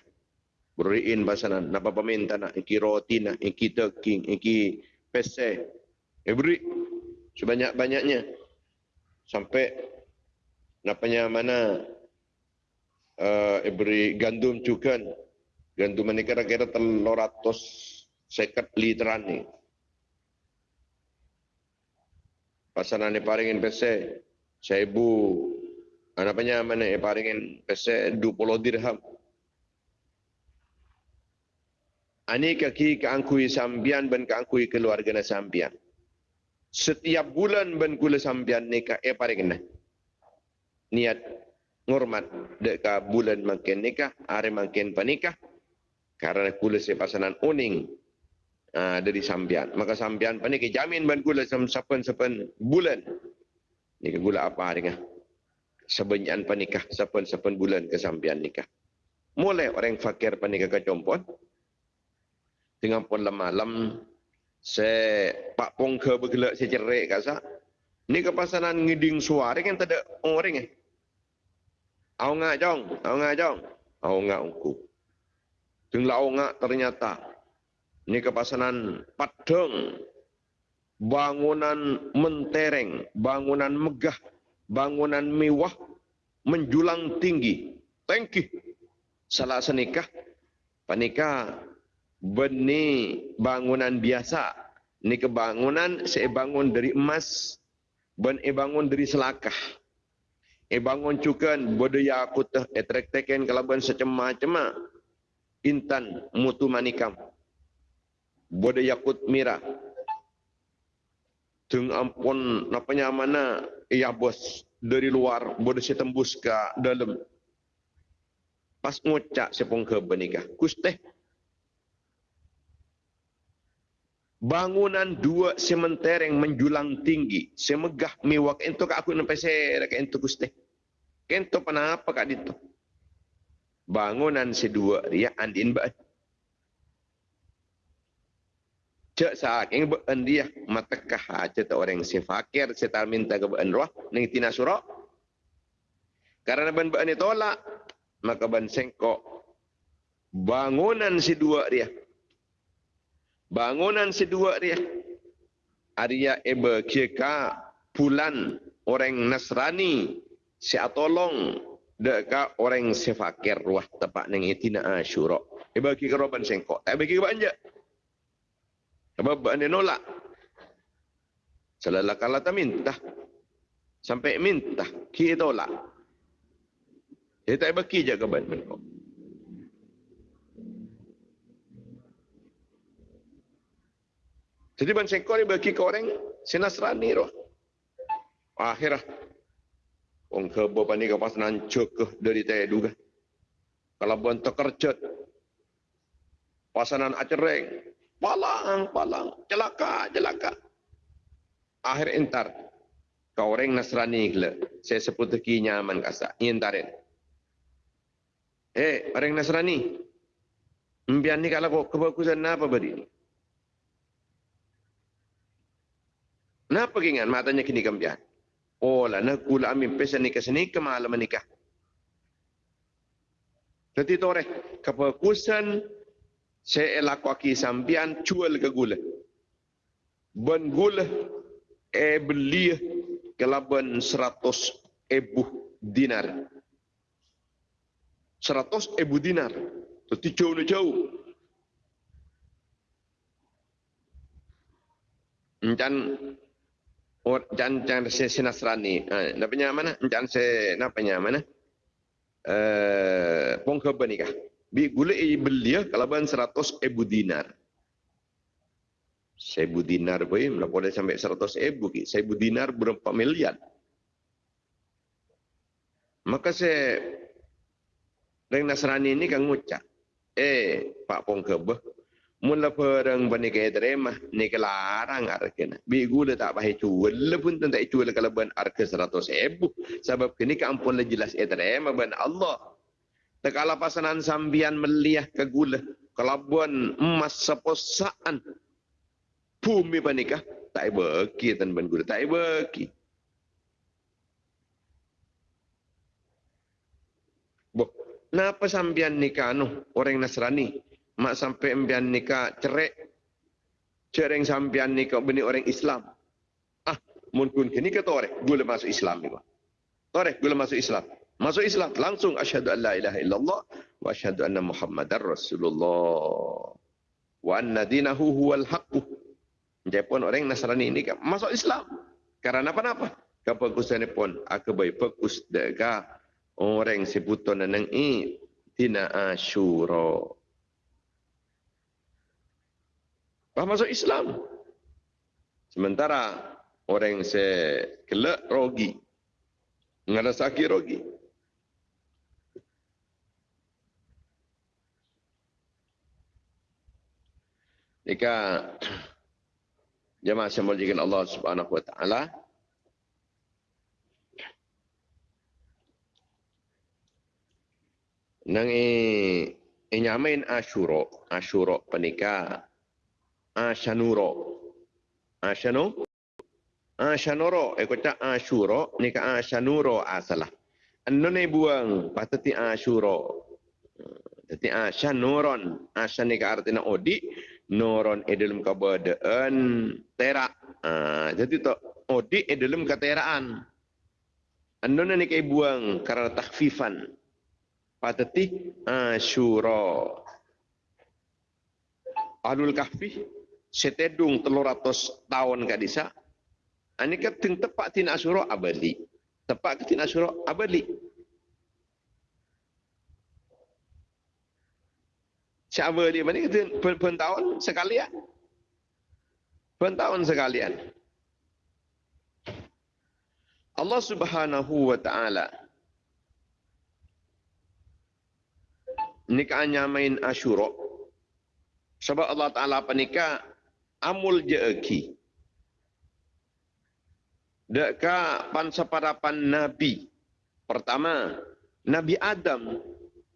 Beriin basanan. Napa paminta nak. Iki roti nak. Iki teking iki pese. Eh beri sebanyak banyaknya sampai napanya mana uh, beri gandum cukan gandum ini kira-kira telur ratus seket literan ni pasanan ni paringin pese seibu apa mana paringin pese 20 dirham Ani kaki keangkui sambian ben keangkui keluarga na sambian. Setiap bulan ben kula sambian nikah eh paring nah. Niat ngormat deka bulan makin nikah, hari makin panikah. Karena kula sepasanan uning uh, dari sambian. Maka sambian panikah jamin ben kula sapen-sapen bulan. Nikah gula apa hari ngah. Sebenyan panikah sapen-sapen bulan ke sambian nikah. Mulai orang fakir panikah ke compot tengah pun malam saya pak pong ke bergelak saya cerai kat sa ni kepasanan ngiding suara kan tak ada orang eh au ngak jong. Au ngak jong. Au ngak ungku. Tenglah au ngak ternyata. Ni kepasanan padang. Bangunan mentereng bangunan megah bangunan mewah menjulang tinggi. Tengki salah senikah? Panikah? Beni bangunan biasa. Ini kebangunan saya bangun dari emas. Ben bangun dari selakah. E bangun cukan budaya aku teh etrek teken kalaban secema-cema. Intan mutu manikam. Budaya kut mira. Tung ampun napanya mana iya bos dari luar bodoh saya tembus ke dalam. Pas ngucak sepong ke benikah. Kusteh bangunan dua sementer yang menjulang tinggi. Semegah mewah. Ento kak aku nampai saya kak ento gusti ento apa kak itu bangunan sedua. Dia andin ba cek saat yang bean dia. Matakah aja orang si fakir. Setar minta ke bean roh. Ning tina surah Karena ban ban tolak, maka ban sengkok. Bangunan si dua dia. Bangunan si dua dia. Arya ebe kika pulan orang Nasrani si atolong deka orang sefakir wah tepat neng itina asyura. Ebe kika roban sengkok. Tak bagi banja. Sebab ban nolak. Selalah kala minta. Sampai minta. Kita tolak. Dia tak bagi je ke ban Jadi sengkok ni bagi ke orang sinasrani roh. Akhirah. Orang kebo pani ke pas nancuk dari tedu ke. Kalau buan terkerjut. Pasanan acereng. Palang, palang. Celaka, celaka. Akhir entar. Kau orang Nasrani gila. Saya sebut lagi nyaman kasa. Intarin. Eh, orang Nasrani. Ni kalau kebagusan apa beri Kenapa ingat matanya kini kambian? Oh lah, nak kula amin pesan nikah sini ke malam menikah. Jadi tore, kebagusan saya laku aki sambian jual ke gula. Ben gula e beli kelaban seratus ebu dinar. Seratus ebu dinar. Jadi jauh-jauh. Encan Or jan jan se sinasrani. Ha, napanya mana? Jan se napanya mana? Eh, pong ke. Bi gule i beli kalau ban 100 ebu dinar. Sebu dinar boy, mana boleh sampai 100 ebu ki. Sebu dinar berapa miliar. Maka saya dengan Nasrani ini kan ngucap. Eh, Pak Pongkebeh, mula perang bani kaya terima ni kelarang arkena bi gula tak bahe cuel pun tak cuel kalau ban arke 100 ribu. Sebab kini ka ampun le jelas e terima ban Allah. Tekala pasanan sambian meliah ke gula. Kalau ban emas seposaan bumi banikah tak bagi tan ban gula tak bagi Boh, napa sambian nikah anu orang Nasrani mak sampai embian nikah cerai cereng sampian nikah bini orang Islam ah mungkin kini kata orang gula masuk Islam ni Tore, gula masuk Islam. Masuk Islam langsung asyhadu an la ilaha illallah wa asyhadu anna muhammadar rasulullah. Wa anna dinahu huwal haqq. Jepun orang Nasrani ini kan masuk Islam. Karena apa-apa? Kebagusan pun aku baik fokus dega orang sebutan nang i tina asyura. Bah masuk Islam. Sementara orang se kelak rogi. Ngada sakit rogi. Jika jemaah semulakan Allah Subhanahu wa taala nang e nyamain Asyura, Asyura penikah Ashanuro. Ashanu? Ashanuro. Eh, kata Ashuro. Ni ka Ashanuro asalah. Ano na buang patati Ashuro. Tati Ashanuron. Ashan ni ka arti na odi. Noron e dalam kabadaan tera. Uh, jadi to odi e dalam kateraan. Ano na ni ka buang karena takfifan. Patati Ashuro. Alul kahfi setedung telur ratus tahun ke disa. Ini kan ting tepat tina asyura abadi. Tepat ke tina asyura abadi. Siapa dia? Mana kata per, per tahun sekalian? Per tahun sekalian. Allah subhanahu wa ta'ala nikahnya main asyura sebab Allah Ta'ala penikah amul jeeki. Deka pansaparapan Nabi. Pertama, Nabi Adam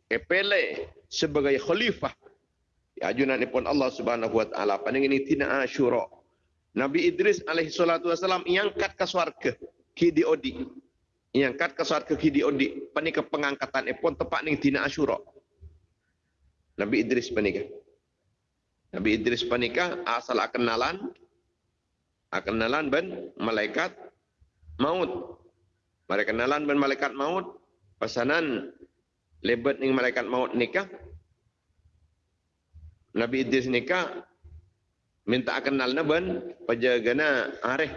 epele sebagai khalifah. Ya ajunan pun Allah Subhanahu wa taala paning ini tina Asyura. Nabi Idris alaihi salatu wasalam iangkat ke swarga ki di odi. Yang kat ke suat ke kidi odi panika pengangkatan epon tepat ning tina Asyura. Nabi Idris panika. Nabi Idris panika asal kenalan kenalan ben malaikat maut. Mereka kenalan ben malaikat maut. Pesanan lebet ning malaikat maut nikah. Nabi Idris nikah minta kenal na ben pajagana areh.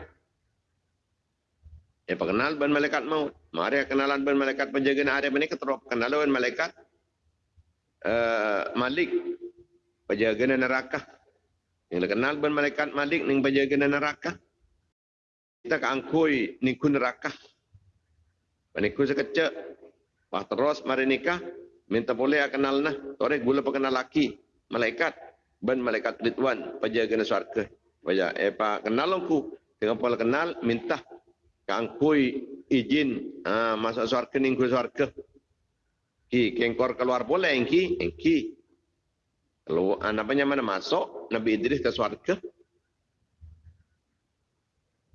Ya kenal ben malaikat maut. Mari kenalan ben malaikat pajagana areh ben keterop kenalan ben malaikat uh, Malik pajagana neraka. Yang kenal ben malaikat Malik ning pajagana neraka. Kita keangkui ning kun neraka. Paniku sekecek. Wah terus mari nikah minta boleh kenal nah. Torek gula pengenal laki malaikat ban malaikat Ridwan penjaga syurga. Wajah eh pak kenal aku dengan pola kenal minta kangkui izin uh, masuk syurga ning ku syurga. Ki kengkor keluar boleh engki engki. Kalau anaknya mana masuk Nabi Idris ke syurga.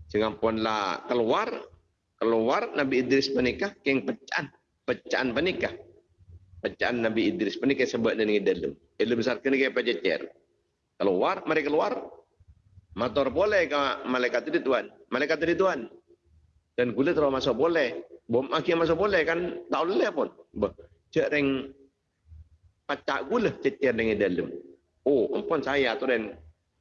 Jangan pun lah keluar keluar Nabi Idris menikah keng pecahan pecahan menikah. Pecahan Nabi Idris menikah sebab dengan dalam. Ilmu besar kena kaya pecacer keluar mereka keluar. Motor boleh ke malaikat itu tuan? Malaikat itu tuan? Dan kulit terlalu masuk boleh. Bom akhir masuk boleh kan tak boleh pun. Cek pacak gula cecer dengan dalam. Oh ampun saya tu dan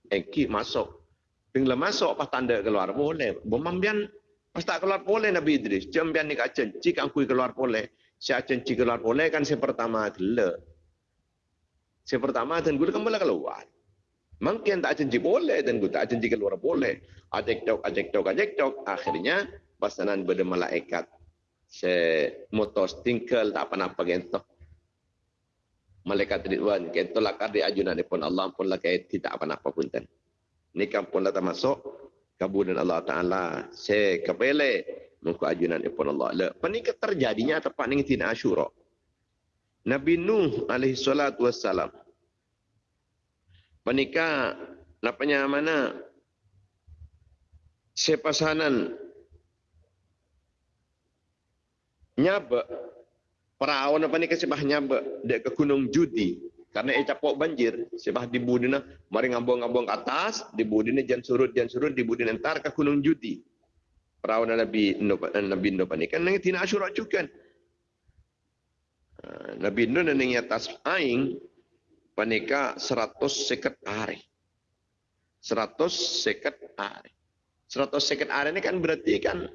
engki masuk. Tinggal masuk pas tanda keluar boleh. Bom ambian pas tak keluar boleh Nabi Idris. Jambian ni kacen jika aku keluar boleh. Si acen jika keluar boleh kan si pertama gila si pertama dan gula kan boleh keluar. Mungkin tak janji boleh dan gue tak janji keluar boleh. Ajak tok, ajak tok, ajak tok. Akhirnya pasanan pada malaikat. Se motos tinggal tak apa-apa gitu. Malaikat Ridwan kita lah kadi ajunan pun Allah pun lah tidak apa-apa pun kan. Ini kan pun lah termasuk kabulan Allah Taala se kepele muka ajunan pun Allah. Le, penikah terjadinya tepat ning tina Asyura. Nabi Nuh alaihi salatu wassalam Panika napanya mana sepasanan nyaba perahu napa ni kesebah nyaba dek ke gunung judi karena ia capok banjir sebah di budina mari ngabong-ngabong ke atas di budina jan surut jan surut di budina entar ke gunung judi perahu nabi nabi ndo panika nang tina asyura ah, nabi ndo nang atas aing panika 100 seket hari. 100 seket hari. 100 seket hari ini kan berarti kan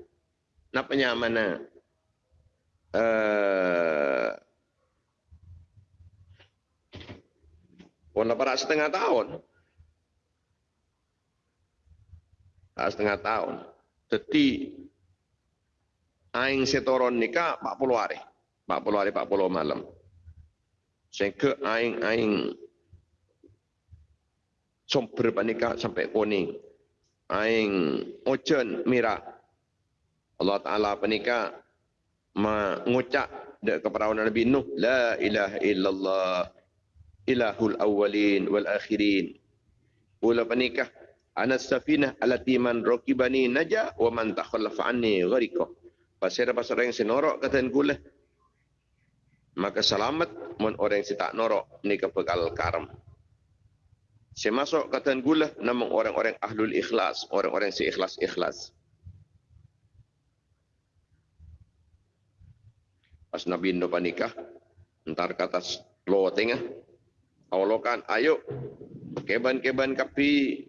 napanya mana? Eh uh, para setengah tahun. Setengah tahun. Jadi aing setoron nikah 40 hari. 40 hari 40 malam. Sehingga aing-aing somper panika sampai kuning. Aing ocean mira. Allah Ta'ala panika mengucap kepada Nabi Nuh. La ilaha illallah ilahul awwalin wal akhirin. Pula panika. Ana safinah alati man rokibani naja wa man takhallafa anni ghariko. Pasir-pasir yang senorok kata kulah maka selamat mun orang yang tak norok ni kepekal karam. Saya masuk kata gula nama orang-orang ahlul ikhlas, orang-orang yang seikhlas-ikhlas. Pas Nabi Indo panikah, entar kata lo tengah, awalokan, ayo, keban-keban kapi,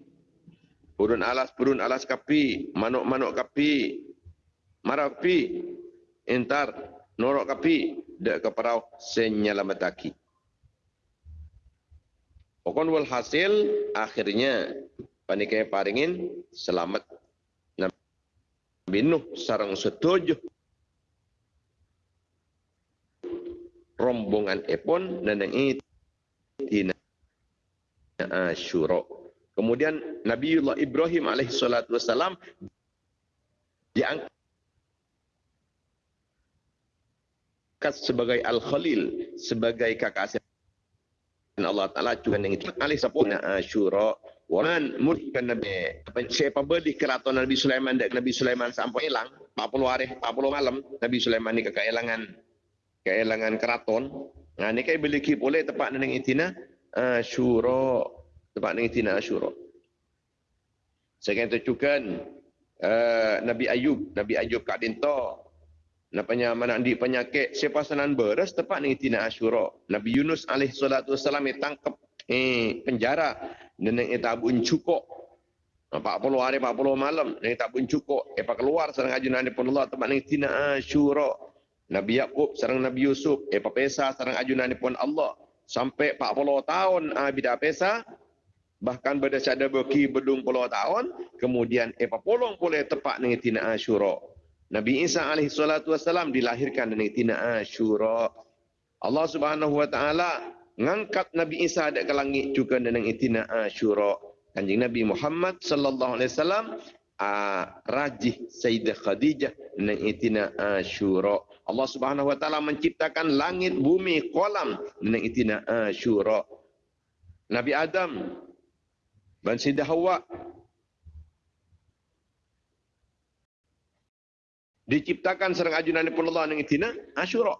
burun alas, burun alas kapi, manuk-manuk kapi, marapi, entar norok kapi, dak ke perau senyelamataki. Pokon wal hasil akhirnya panikai paringin selamat Nabi Nuh sarang setuju rombongan epon dan yang ini tina asyura. Kemudian Nabiullah Ibrahim alaihi salatu wasalam diangkat sebagai Al-Khalil, sebagai kakak dan Allah Ta'ala juga yang itu. Alih sapuna Ashura. Waman murhikan Nabi. Siapa beli keraton Nabi Sulaiman Nabi Sulaiman sampai hilang. 40 hari 40 malam Nabi Sulaiman ni kekelangan keelangan keraton. Nah ni kai beli kip boleh tepat dengan itina asyura tepat dengan itina asyura saya kata uh, Nabi Ayub Nabi Ayub kat dinto Napanya mana di penyakit siapa senan beres tepat dengan itina asyura Nabi Yunus alaihi salatu wasalam ditangkap eh penjara. Dan yang tabun cukup 40 hari 40 malam yang tak pun cukup apa keluar serang ajunan di Allah tempat ni tina asyura Nabi Yakub serang Nabi Yusuf apa pesa serang ajunan di Allah. Sampai 40 tahun ah bida pesa bahkan pada sada beki bedung puluh tahun kemudian apa polong boleh tepat dengan tina asyura Nabi Isa alaihi salatu wasalam dilahirkan dengan tina asyura Allah Subhanahu wa taala ngangkat Nabi Isa ke langit juga dengan itina asyura kanjeng Nabi Muhammad sallallahu alaihi wasallam rajih Sayyidah Khadijah dengan itina asyura Allah Subhanahu wa taala menciptakan langit bumi kolam. Dengan itina asyura Nabi Adam dan Sayyidah Hawa. Diciptakan serang ajunan Allah dengan itina asyura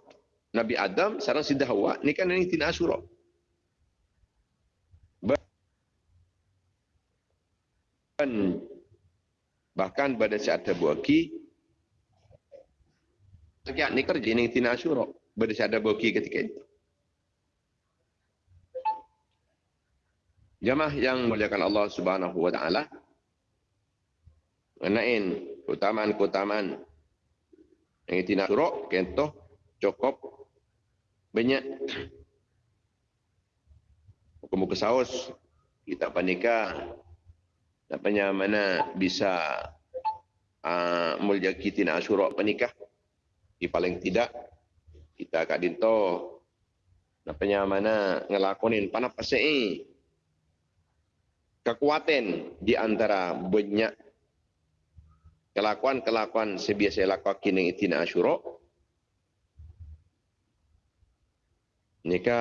Nabi Adam sarang Sayyidah Hawa ni kan itina asyura dan bahkan pada saat terbuaki sekian ni kerja ni tina pada saat terbuaki ketika itu? Jamaah yang muliakan Allah subhanahu wa ta'ala menain keutamaan-keutamaan yang tina asyura kentoh cukup banyak. Muka-muka saus kita panikah Napanya mana bisa uh, mulia kita nak asyurok penikah. Di paling tidak, kita kat dinto napanya mana ngelakonin panap pasai kekuatan di antara banyak kelakuan-kelakuan sebiasa lakukan kini itina asyurok. Nika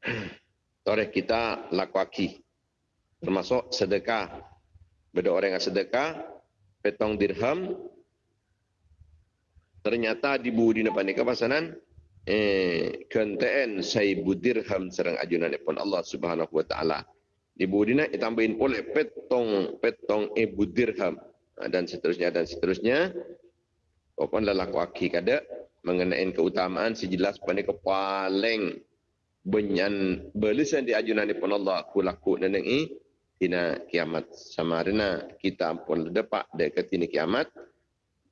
toreh kita lakuaki termasuk sedekah. Beda orang yang sedekah petong dirham ternyata di budi depan ni kepasanan eh kenteen saibu dirham serang ajunan pun Allah Subhanahu wa taala. Di budi nak ditambahin oleh petong petong ibu dirham ha, dan seterusnya dan seterusnya. Pokon lelaku aki kada mengenai keutamaan sejelas pada kepaling benyan belisan di ajunan pun Allah. Kulaku neneng ini tina kiamat sama rena kita ampun depak dekat tina kiamat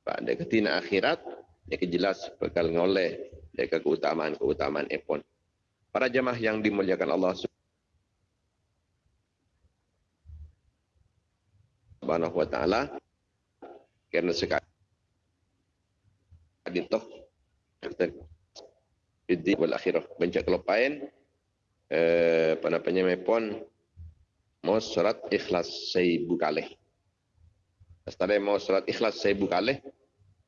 pak dekat tina akhirat yang jelas bakal ngoleh dekat keutamaan keutamaan epon para jemaah yang dimuliakan Allah Subhanahu wa taala kerana sekali toh di wal akhirah bencak kelopain eh apa namanya mepon mau surat ikhlas saya buka leh. Setelah mau surat ikhlas saya buka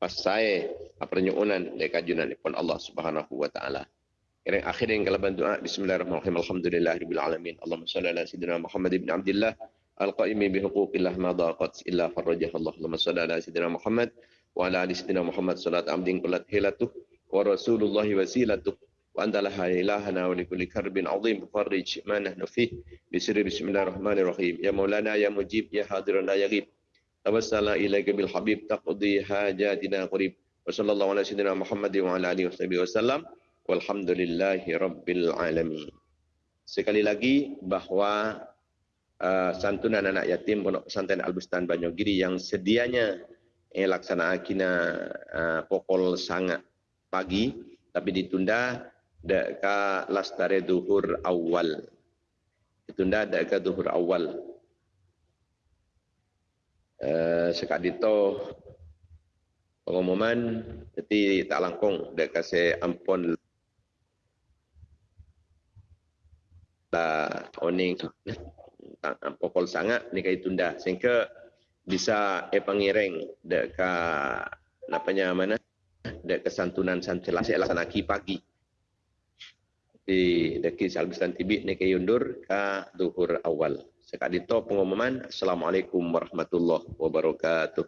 leh, pas saya apa nyuunan dekat junan pun Allah Subhanahu Wa Taala. Yang akhir yang kalau bantu Bismillahirrahmanirrahim. Alhamdulillahirabbil alamin. Allahumma salli ala sayyidina Muhammad ibn Abdullah al-qaimi bi huquqillah ma daqat illa farajah Allah. Allahumma salli ala sayyidina Muhammad wa ala ali sayyidina Muhammad salat amdin kullat hilatuh wa rasulullah wasilatuh وأنت لها إلهنا ولكل كرب عظيم فرج ما نحن فيه بسر بسم الله الرحمن الرحيم يا مولانا يا مجيب يا حاضر لا tawassala ilaika bil habib taqdi hajatina qarib wa sallallahu ala sayyidina Muhammad wa ala alihi washabihi wasallam walhamdulillahi rabbil alamin. Sekali lagi bahawa uh, santunan anak yatim pondok pesantren Al-Bustan Banyogiri yang sedianya eh, laksana akina uh, pokol sangat pagi tapi ditunda deka lastare duhur awal. Ditunda deka duhur awal. Sekat dito pengumuman jadi tak langkung. Deka se ampun la oning pokol sangat ni kai tunda. Sehingga bisa e pangireng deka napanya mana dek kesantunan santunan saya laksanakan pagi. Di dekis Al-Bistan TV ni ke yundur ka duhur awal. Sekali to pengumuman. Assalamualaikum warahmatullahi wabarakatuh.